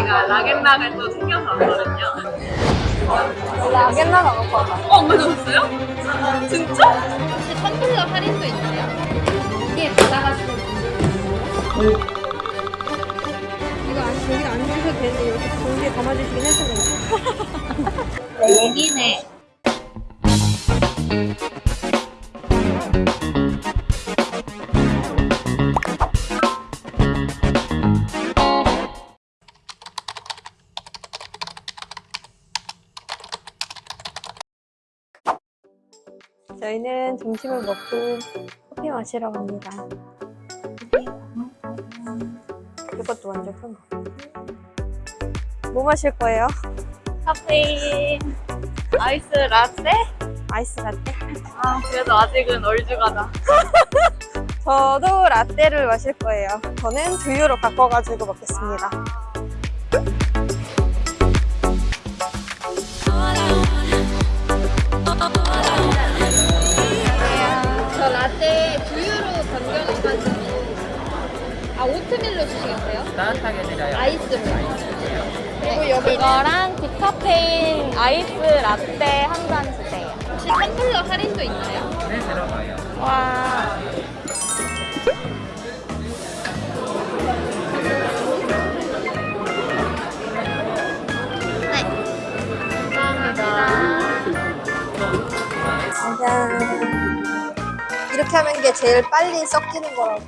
저희가 라겐락을 또 챙겨서 왔거든요. 라겐나가 먹고 왔다. 어, 안 가져왔어요? 진짜? 혹시 텀블러 할인도 있나요? 이게 받아가지고 이거 안, 여기다 안 주셔도 되는데 이렇게 종이에 담아주시긴 했었는데 얘기네. 저희는 점심을 먹고 커피 마시러 갑니다 이것도 완전 큰 거. 뭐 마실 거예요? 카페인. 아이스 라떼? 아이스 라떼? 아, 그래도 아직은 얼죽하다. 저도 라떼를 마실 거예요. 저는 두유로 바꿔가지고 먹겠습니다. 저 이거랑 디카페인 아이스 라떼 한 잔 주세요. 혹시 텀블러 할인도 있나요? 네, 들어가요. 와. 네. 감사합니다. 이렇게 하면 이게 제일 빨리 섞이는 거라고.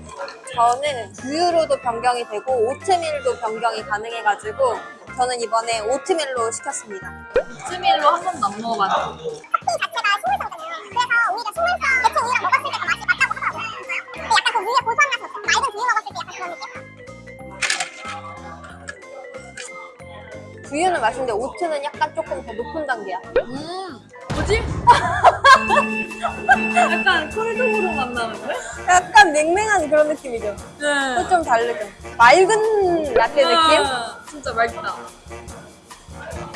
저는 두유로도 변경이 되고 오트밀도 변경이 가능해가지고 저는 이번에 오트밀로 시켰습니다. 스밀로 한 번도 안 먹어봤는데. 자체가 식물성이잖아요. 그래서 오히려 식물성 대체 우유랑 먹었을 때더 맛이 맞다고 하더라고요. 근데 약간 그 우유의 고소한 맛이 없어요. 맑은 두유 먹었을 때 약간 그런 느낌? 두유는 맛있는데 오트는 약간 조금 더 높은 단계야. 음, 뭐지? 약간 콜드브루 맛 나는데? 약간 맹맹한 그런 느낌이죠. 네. 또좀 다르죠. 맑은 라떼 느낌? 아, 진짜 맑다.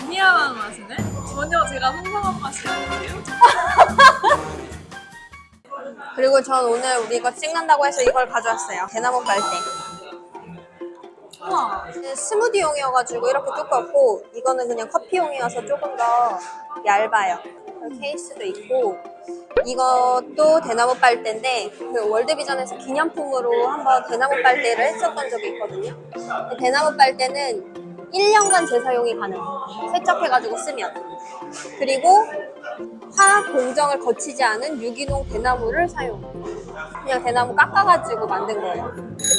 미안한 맛이네? 전혀 제가 상상한 맛이 아닌데요? 그리고 전 오늘 우리 이거 찍는다고 해서 이걸 가져왔어요. 대나무 빨대. 우와. 스무디용이어가지고 이렇게 두껍고 이거는 그냥 커피용이어서 조금 더 얇아요. 그리고 케이스도 있고 이것도 대나무 빨대인데 그 월드비전에서 기념품으로 한번 대나무 빨대를 했었던 적이 있거든요. 대나무 빨대는 1년간 재사용이 가능. 세척해가지고 쓰면. 그리고 화학 공정을 거치지 않은 유기농 대나무를 사용. 그냥 대나무 깎아가지고 만든 거예요.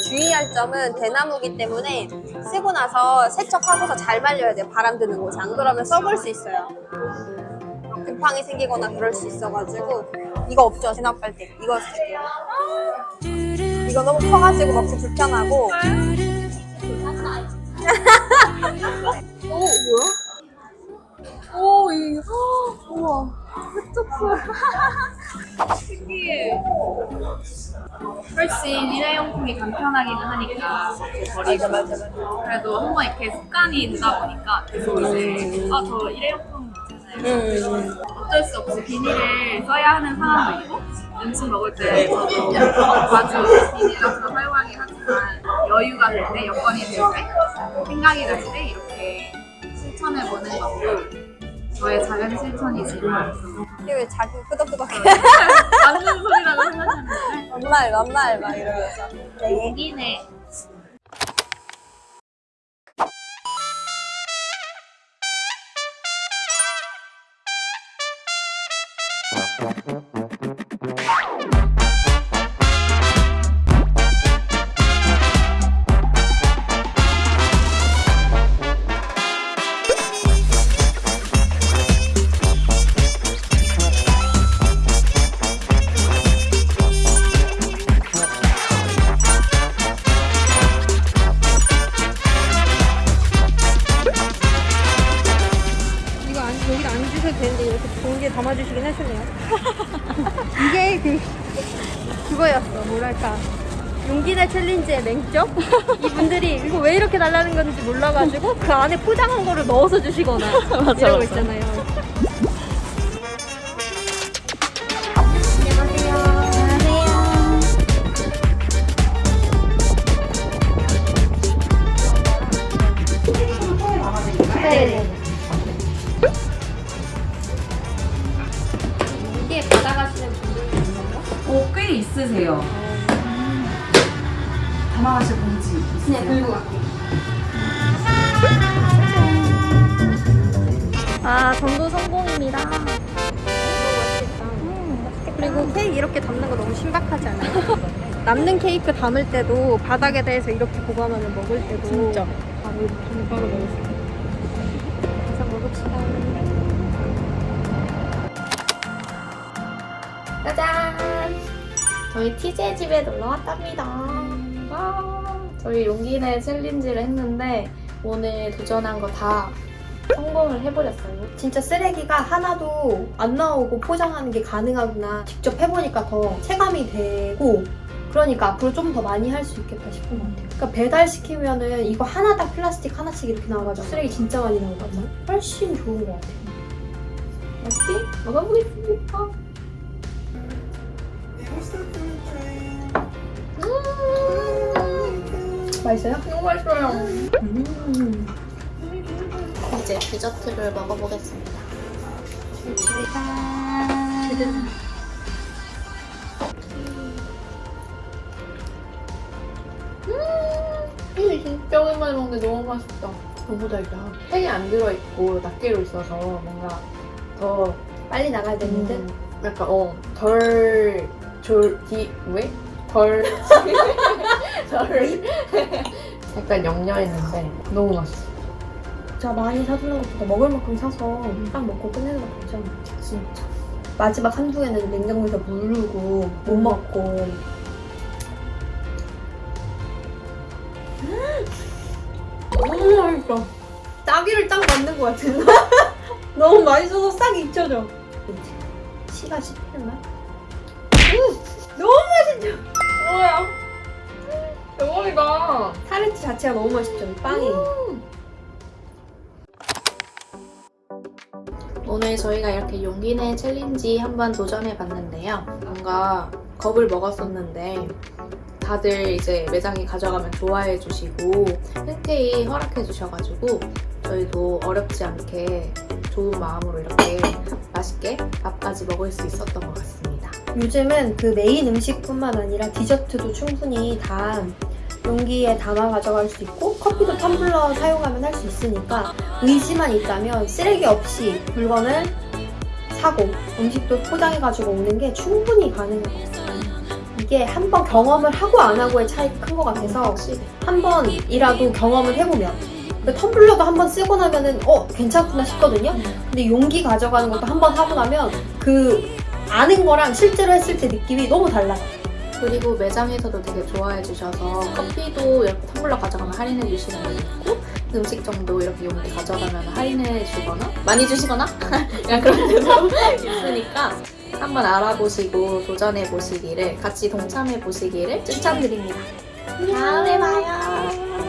주의할 점은 대나무기 때문에 쓰고 나서 세척하고서 잘 말려야 돼요. 바람 드는 곳이. 안 그러면 썩을 수 있어요. 곰팡이 생기거나 그럴 수 있어가지고 이거 없죠? 대나무 빨대. 이거 쓸게요. 이거 너무 커가지고 먹기 불편하고 오 뭐야? 오, 이, 헉, 우와. 흑토프. 신기해. 훨씬 일회용품이 간편하기는 하니까 버리고. 그래도 한번 이렇게 습관이 되다 보니까 계속 이제 아 저 일회용품 음. 어쩔 수 없이 비닐을 써야 하는 상황도 있고 음식 먹을 때 저도 자주 비닐 같은 거 사용하긴 하지만 여유가 될 때, 여건이 될 때, 생각이 날 때 이렇게 실천해보는 것도 저의 작은 실천이지만 이게 왜 자기 끄덕끄덕해? 맞는 소리라고 생각하는데 만말 만말 막 이러면서 네. 얘기네 Thank. 담아주시긴 하시네요. 이게 그 그거였어 뭐랄까 용기내 챌린지의 맹점? 이분들이 이거 왜 이렇게 달라는 건지 몰라가지고 그 안에 포장한 거를 넣어서 주시거나 이러고 있잖아요. 안녕하세요. 꽤 있으세요. 담아가실 봉지 있으세요? 네, 들고 갈게요. 아, 전도 성공입니다. 음, 그리고 케이크 이렇게 담는 거 너무 신박하지 않아요? 남는 케이크 담을 때도 바닥에 대해서 이렇게 보관하면 먹을 때도 진짜. 바로 이렇게 바로 먹을 수 있어요. 그래서 먹읍시다. 짜잔! 저희 티제 집에 놀러 왔답니다. 와, 저희 용기내 챌린지를 했는데 오늘 도전한 거 다 성공을 해버렸어요. 진짜 쓰레기가 하나도 안 나오고 포장하는 게 가능하구나. 직접 해보니까 더 체감이 되고 그러니까 앞으로 좀 더 많이 할 수 있겠다 싶은 것 같아요. 그러니까 배달시키면은 이거 하나당 플라스틱 하나씩 이렇게 나와가지고 쓰레기 진짜 많이 나오거든요. 훨씬 좋은 것 같아요. 맛있게 먹어보겠습니다. 맛있어요? 너무 맛있어요. 음. 이제 디저트를 먹어보겠습니다. 짠. 이 진짜 오랜만에 먹는데 너무 맛있다. 너무 달다. 팩이 안 들어있고 낱개로 있어서 뭔가 더 빨리 나가야 되는데. 음, 약간 어, 덜 졸, 디, 왜? 덜, 덜, 약간 영려했는데 너무 맛있어. 진짜 많이 사두는 것보다 먹을 만큼 사서 딱 먹고 끝내는 거 좋죠. 진짜. 마지막 한두 개는 냉장고에서 무르고 못 먹고 너무 맛있어 딸기를 딱 만든 것 같은 너무 맛있어서 싹 잊혀져 씨가 씹히는 맛? 음! 너무 맛있죠? 뭐야? 대박이다. 타르트 자체가 너무 맛있죠 이 빵이 오늘 저희가 이렇게 용기 내 challenge 한번 도전해 봤는데요. 뭔가 겁을 먹었었는데 다들 이제 매장에 가져가면 좋아해 주시고 흔쾌히 허락해 주셔가지고 저희도 어렵지 않게 좋은 마음으로 이렇게 맛있게 밥까지 먹을 수 있었던 것 같습니다. 요즘은 그 메인 음식뿐만 아니라 디저트도 충분히 다 용기에 담아 가져갈 수 있고 커피도 텀블러 사용하면 할 수 있으니까 의지만 있다면 쓰레기 없이 물건을 사고 음식도 포장해가지고 오는 게 충분히 같아요. 이게 한 번 경험을 하고 안 하고의 차이가 큰것 같아서 한 번이라도 경험을 해보면 그 텀블러도 한 번 쓰고 나면은 어 괜찮구나 싶거든요. 근데 용기 가져가는 것도 한 번 하고 나면 그 아는 거랑 실제로 했을 때 느낌이 너무 달라요. 그리고 매장에서도 되게 좋아해 주셔서 커피도 이렇게 텀블러 가져가면 할인해 주시는 분 있고 음식점도 이렇게 용기 가져가면 할인해 주거나 많이 주시거나 그냥 그런 데도 있으니까 한번 알아보시고 도전해 보시기를 같이 동참해 보시기를 추천드립니다. 다음에 봐요.